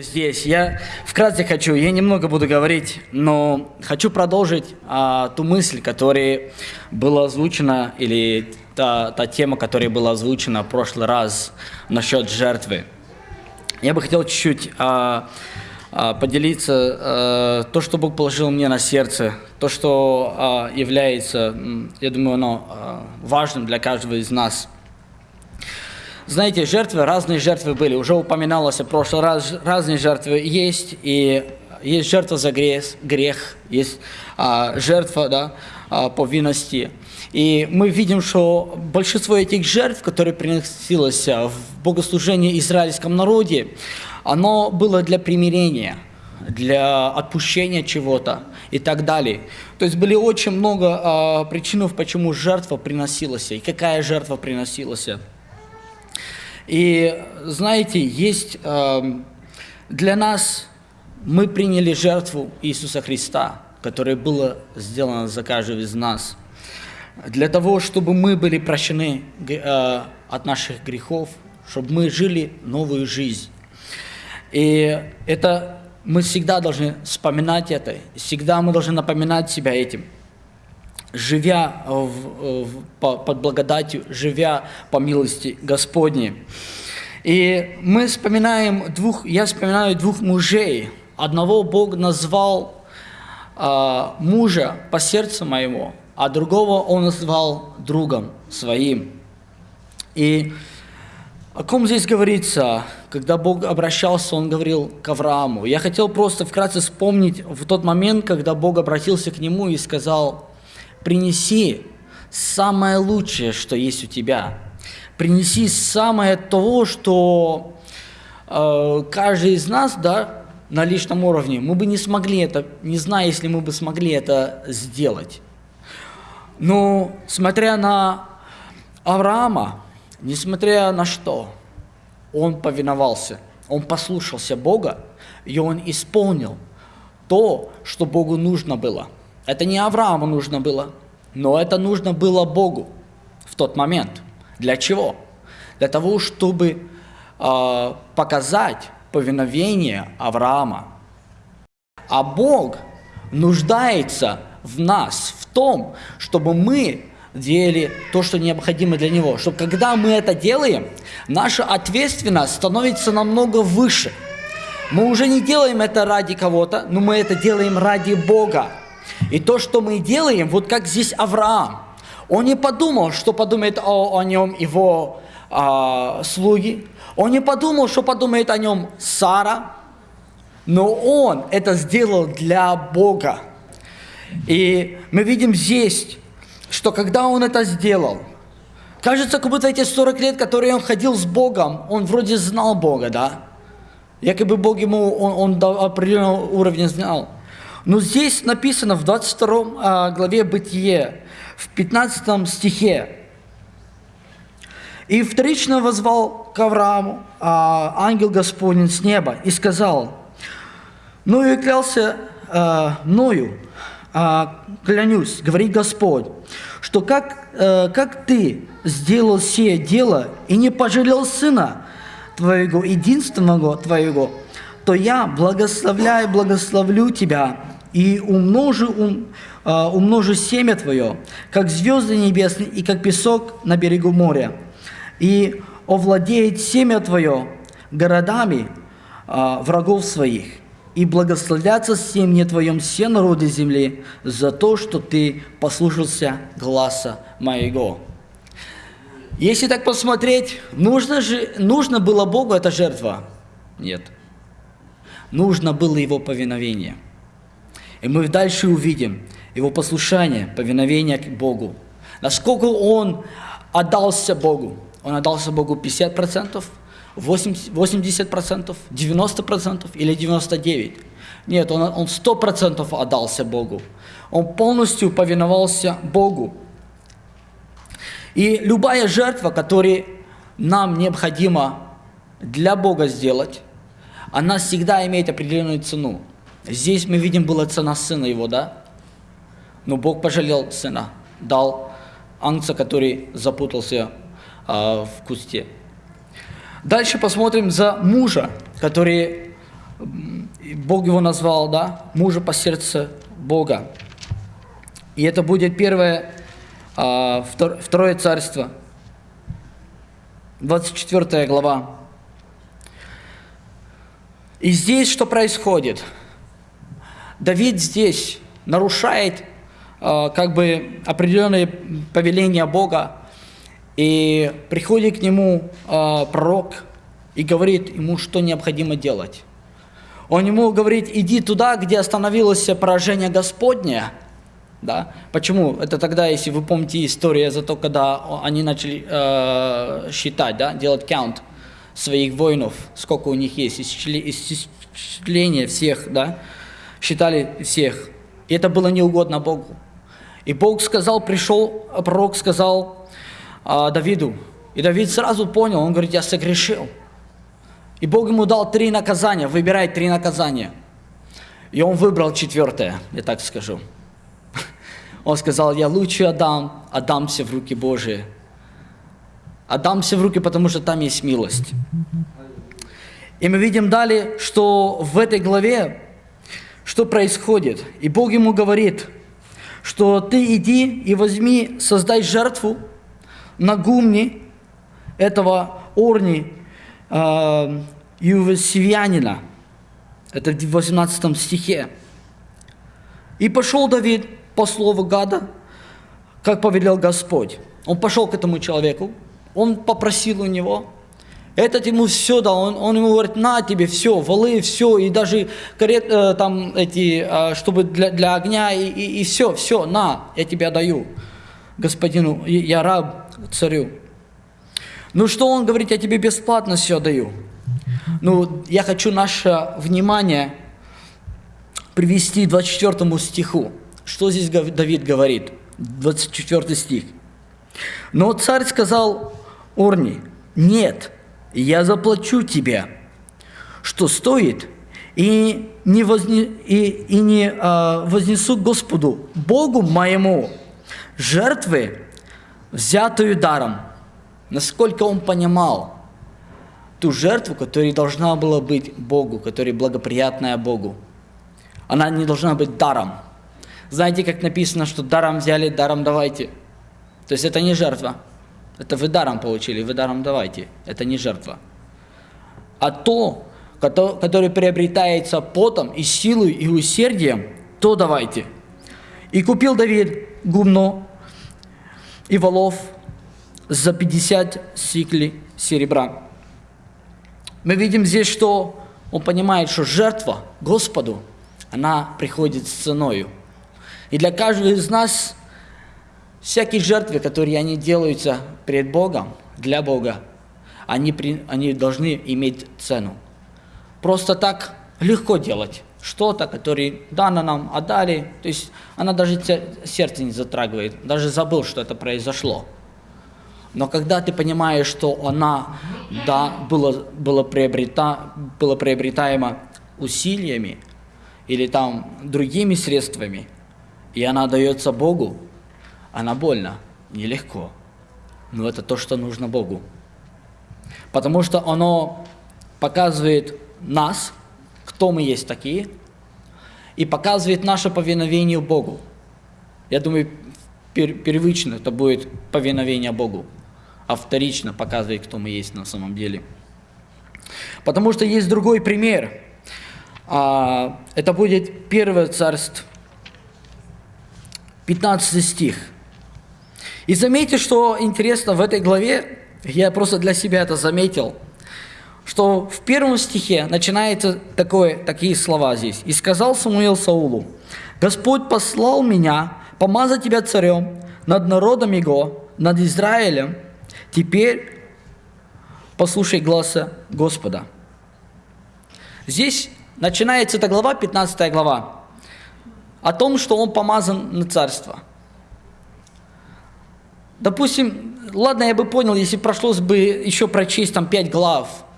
Здесь я вкратце хочу, я немного буду говорить, но хочу продолжить а, ту мысль, которая была озвучена, или та, та тема, которая была озвучена в прошлый раз насчет жертвы. Я бы хотел чуть-чуть а, а, поделиться а, то, что Бог положил мне на сердце, то, что а, является, я думаю, оно а, важным для каждого из нас – знаете, жертвы, разные жертвы были. Уже упоминалось в прошлый раз, разные жертвы есть. И есть жертва за грех, грех есть а, жертва да, а, повинности. И мы видим, что большинство этих жертв, которые приносилось в богослужении израильском народе, оно было для примирения, для отпущения чего-то и так далее. То есть были очень много а, причин, почему жертва приносилась и какая жертва приносилась. И знаете, есть э, для нас, мы приняли жертву Иисуса Христа, которая была сделана за каждого из нас, для того, чтобы мы были прощены э, от наших грехов, чтобы мы жили новую жизнь. И это мы всегда должны вспоминать это, всегда мы должны напоминать себя этим – живя в, в, по, под благодатью, живя по милости Господней. И мы вспоминаем двух, я вспоминаю двух мужей. Одного Бог назвал э, мужа по сердцу моему, а другого Он назвал другом своим. И о ком здесь говорится? Когда Бог обращался, Он говорил к Аврааму. Я хотел просто вкратце вспомнить в тот момент, когда Бог обратился к нему и сказал, принеси самое лучшее, что есть у тебя. Принеси самое того, что э, каждый из нас, да, на личном уровне, мы бы не смогли это, не знаю, если мы бы смогли это сделать. Но смотря на Авраама, несмотря на что, он повиновался, он послушался Бога, и он исполнил то, что Богу нужно было – это не Аврааму нужно было, но это нужно было Богу в тот момент. Для чего? Для того, чтобы э, показать повиновение Авраама. А Бог нуждается в нас, в том, чтобы мы делали то, что необходимо для Него. Чтобы когда мы это делаем, наша ответственность становится намного выше. Мы уже не делаем это ради кого-то, но мы это делаем ради Бога. И то, что мы делаем, вот как здесь Авраам, он не подумал, что подумает о, о нем его а, слуги, он не подумал, что подумает о нем Сара, но он это сделал для Бога. И мы видим здесь, что когда он это сделал, кажется, как будто эти 40 лет, которые он ходил с Богом, он вроде знал Бога, да? Якобы Бог ему, он, он до определенного уровня знал. Но здесь написано в 22 а, главе Бытие, в 15 стихе. «И вторично возвал к Аврааму а, ангел Господень с неба и сказал, «Ну и клялся а, мною, клянусь, говорит Господь, что как, как ты сделал сие дело и не пожалел сына твоего, единственного твоего, то я благословляю, благословлю тебя, и умножу, ум, а, умножу семя твое, как звезды небесные и как песок на берегу моря. И овладеет семя твое городами а, врагов своих, и благословятся семя твоем все народы земли за то, что ты послушался гласа моего». Если так посмотреть, нужно, же, нужно было Богу эта жертва? Нет. Нужно было Его повиновение – и мы дальше увидим его послушание, повиновение к Богу. Насколько он отдался Богу. Он отдался Богу 50%, 80%, 90% или 99%. Нет, он, он 100% отдался Богу. Он полностью повиновался Богу. И любая жертва, которую нам необходимо для Бога сделать, она всегда имеет определенную цену. Здесь мы видим, была цена сына его, да? Но Бог пожалел сына, дал ангца, который запутался а, в кусте. Дальше посмотрим за мужа, который Бог его назвал, да, мужа по сердцу Бога. И это будет первое, а, второе царство, 24 глава. И здесь что происходит? Давид здесь нарушает а, как бы определенные повеления Бога, и приходит к нему э, пророк и говорит ему, что необходимо делать. Он ему говорит, иди туда, где остановилось поражение Господне. Да? Почему? Это тогда, если вы помните историю за то, когда они начали э, считать, да? делать каунт своих воинов, сколько у них есть, исчисление всех, да? Считали всех. И это было неугодно Богу. И Бог сказал, пришел, пророк сказал, а, Давиду. И Давид сразу понял, он говорит, я согрешил. И Бог ему дал три наказания, выбирай три наказания. И он выбрал четвертое, я так скажу. Он сказал, я лучше отдам, отдамся в руки Божии. Отдамся в руки, потому что там есть милость. И мы видим далее, что в этой главе, что происходит. И Бог ему говорит, что ты иди и возьми, создай жертву, на гумне этого Орни э. Это в 18 стихе. И пошел Давид по слову Гада, как повелел Господь. Он пошел к этому человеку, он попросил у него, этот ему все дал, он, он ему говорит, на тебе все, валы, все, и даже карет, э, там эти, э, чтобы для, для огня, и, и, и все, все, на, я тебе даю, господину, я раб царю. Ну что он говорит, я тебе бесплатно все даю. Ну, я хочу наше внимание привести к 24 стиху. Что здесь Давид говорит? 24 стих. Но царь сказал Орни, нет, я заплачу тебе, что стоит, и не, возне, и, и не а, вознесу Господу, Богу моему, жертвы взятую даром, насколько он понимал ту жертву, которая должна была быть Богу, которая благоприятная Богу. Она не должна быть даром. Знаете, как написано, что даром взяли, даром давайте. То есть это не жертва. Это вы даром получили, вы даром давайте. Это не жертва. А то, которое приобретается потом и силой, и усердием, то давайте. И купил Давид гумно и волов за 50 сиклей серебра. Мы видим здесь, что он понимает, что жертва Господу, она приходит с ценою. И для каждого из нас всякие жертвы, которые они делаются перед Богом, для Бога, они, при, они должны иметь цену. Просто так легко делать что-то, которое дано нам отдали, то есть она даже сердце не затрагивает, даже забыл, что это произошло. Но когда ты понимаешь, что она, да, была, была, приобрета, была приобретаема усилиями или там другими средствами, и она дается Богу, она больно, нелегко. Но это то, что нужно Богу. Потому что оно показывает нас, кто мы есть такие, и показывает наше повиновение Богу. Я думаю, пер первично это будет повиновение Богу, а вторично показывает, кто мы есть на самом деле. Потому что есть другой пример. А, это будет Первое Царство, 15 стих. И заметьте, что интересно в этой главе, я просто для себя это заметил – что в первом стихе начинается такое, такие слова здесь. «И сказал Самуил Саулу, Господь послал меня помазать тебя царем над народом его, над Израилем. Теперь послушай глаза Господа». Здесь начинается эта глава, 15 глава, о том, что он помазан на царство. Допустим, ладно, я бы понял, если прошлось бы еще прочесть там пять глав –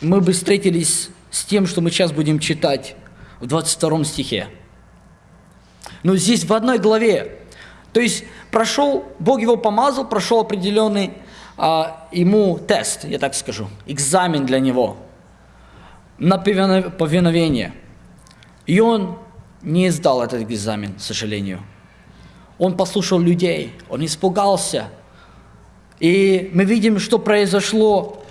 мы бы встретились с тем, что мы сейчас будем читать в 22 стихе. Но здесь в одной главе. То есть прошел, Бог его помазал, прошел определенный а, ему тест, я так скажу, экзамен для него. на повиновение. И он не сдал этот экзамен, к сожалению. Он послушал людей, он испугался. И мы видим, что произошло,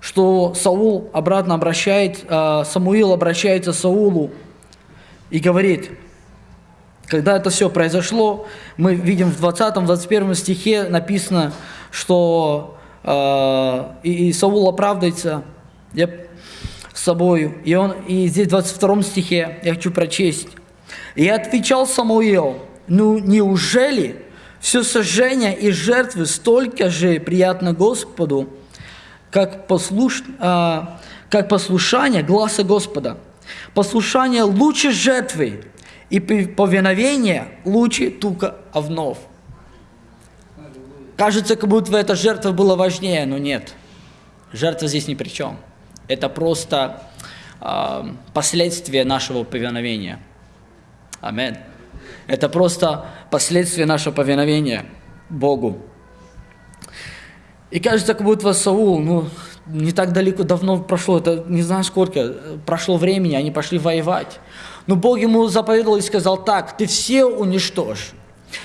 что Саул обратно обращает, а, Самуил обращается к Саулу и говорит, когда это все произошло, мы видим в 20-21 стихе написано, что э, и, Саул оправдывается я, с собой. И, он, и здесь в 22 стихе я хочу прочесть. «И отвечал Самуил, ну неужели все сожжение и жертвы столько же приятно Господу, как, послуш, э, как послушание гласа Господа? Послушание лучше жертвы, и повиновение лучше тука овнов. Кажется, как будто эта жертва была важнее, но нет. Жертва здесь ни при чем. Это просто э, последствия нашего повиновения. Амин. Это просто последствия нашего повиновения Богу. И кажется, как будто Саул, ну, не так далеко, давно прошло, это не знаю сколько, прошло времени, они пошли воевать. Но Бог ему заповедовал и сказал так, ты все уничтожь.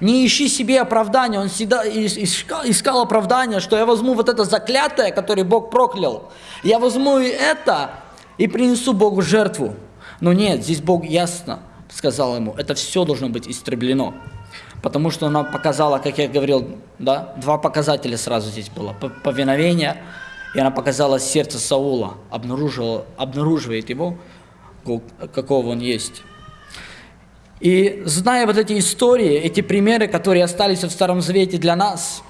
Не ищи себе оправдания. Он всегда искал, искал оправдания, что я возьму вот это заклятое, которое Бог проклял. Я возьму и это и принесу Богу жертву. Но нет, здесь Бог ясно сказал ему, это все должно быть истреблено. Потому что она показала, как я говорил, да, два показателя сразу здесь было. Повиновение, и она показала сердце Саула, обнаружила, обнаруживает его, какого он есть. И зная вот эти истории, эти примеры, которые остались в Старом Завете для нас,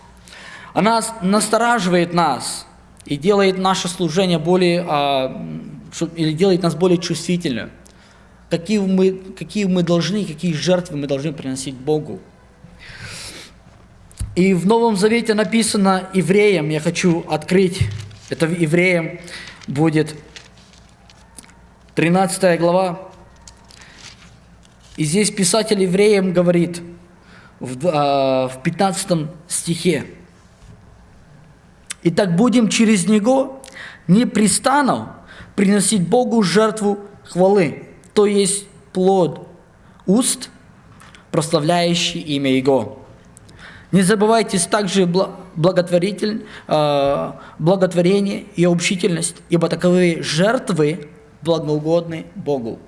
она настораживает нас и делает наше служение более, а, или делает нас более чувствительными. Какие мы, какие мы должны, какие жертвы мы должны приносить Богу. И в Новом Завете написано евреям, я хочу открыть, это евреям будет 13 глава. И здесь писатель евреям говорит в, а, в 15 стихе. «Итак, будем через Него непрестанно приносить Богу жертву хвалы, то есть плод уст, прославляющий имя Его. Не забывайте также благотворитель, а, благотворение и общительность, ибо таковые жертвы благоугодны Богу.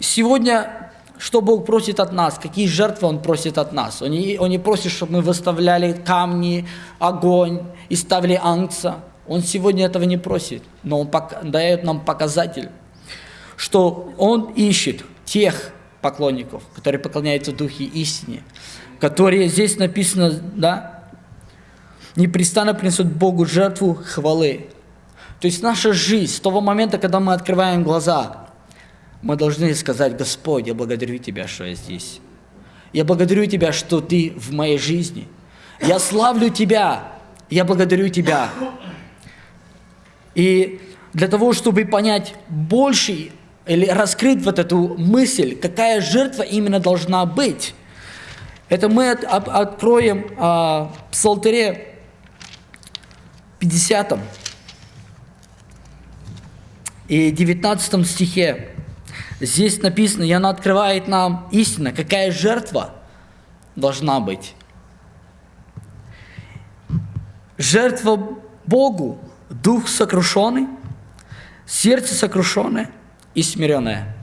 Сегодня, что Бог просит от нас, какие жертвы Он просит от нас? Он не, он не просит, чтобы мы выставляли камни, огонь и ставили ангца. Он сегодня этого не просит, но Он дает нам показатель, что Он ищет тех поклонников, которые поклоняются Духе истине, которые здесь написано, да, непрестанно принесут Богу жертву хвалы. То есть наша жизнь, с того момента, когда мы открываем глаза, мы должны сказать, Господь, я благодарю Тебя, что я здесь. Я благодарю Тебя, что Ты в моей жизни. Я славлю Тебя, я благодарю Тебя. И для того, чтобы понять больше или раскрыть вот эту мысль, какая жертва именно должна быть, это мы от, от, откроем а, в Псалтыре 50 и 19 стихе здесь написано, и она открывает нам истина, какая жертва должна быть. Жертва Богу, дух сокрушенный, сердце сокрушенное и смиренное.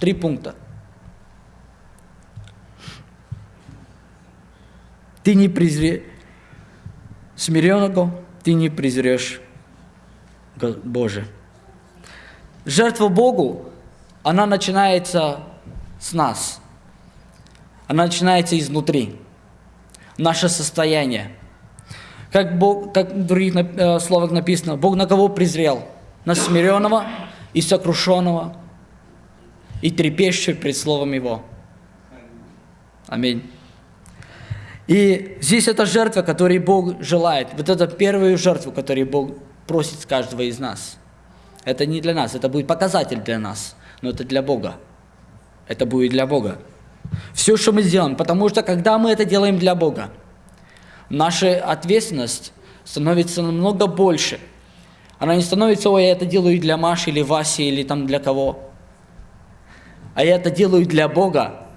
Три пункта. Ты не презрешь смиренного, ты не презрешь Боже. Жертва Богу, она начинается с нас. Она начинается изнутри. Наше состояние. Как, Бог, как в других э, словах написано, Бог на кого презрел? На смиренного и сокрушенного, и трепещущего пред Словом Его. Аминь. И здесь это жертва, которую Бог желает. Вот это первая жертва, которую Бог просит с каждого из нас – это не для нас, это будет показатель для нас, но это для Бога. Это будет для Бога. Все, что мы сделаем, потому что когда мы это делаем для Бога, наша ответственность становится намного больше. Она не становится, ой, я это делаю для Маши или Васи или там для кого. А я это делаю для Бога,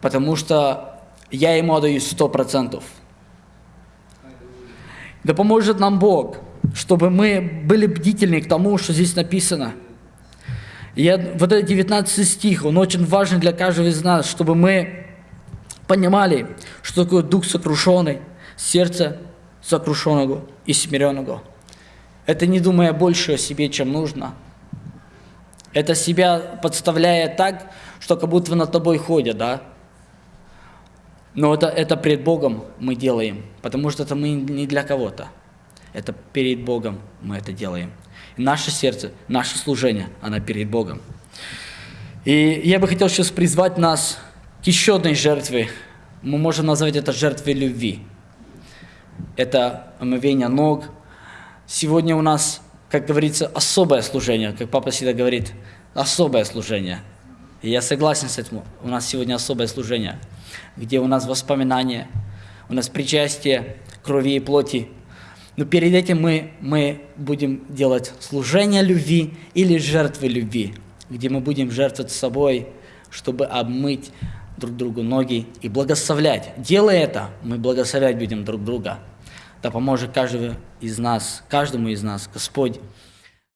потому что я Ему отдаю сто процентов. Да поможет нам Бог, чтобы мы были бдительны к тому, что здесь написано. Я, вот этот 19 стих, он очень важен для каждого из нас, чтобы мы понимали, что такое дух сокрушенный, сердце сокрушенного и смиренного. Это не думая больше о себе, чем нужно. Это себя подставляя так, что как будто над тобой ходят, да? Но это, это пред Богом мы делаем, потому что это мы не для кого-то. Это перед Богом мы это делаем. И наше сердце, наше служение, оно перед Богом. И я бы хотел сейчас призвать нас к еще одной жертве. Мы можем назвать это жертвой любви. Это омовение ног. Сегодня у нас, как говорится, особое служение, как папа всегда говорит, особое служение. И я согласен с этим. У нас сегодня особое служение – где у нас воспоминания, у нас причастие крови и плоти. Но перед этим мы, мы будем делать служение любви или жертвы любви, где мы будем жертвовать собой, чтобы обмыть друг другу ноги и благословлять. Делая это, мы благословлять будем друг друга. Да поможет каждому из нас, каждому из нас Господь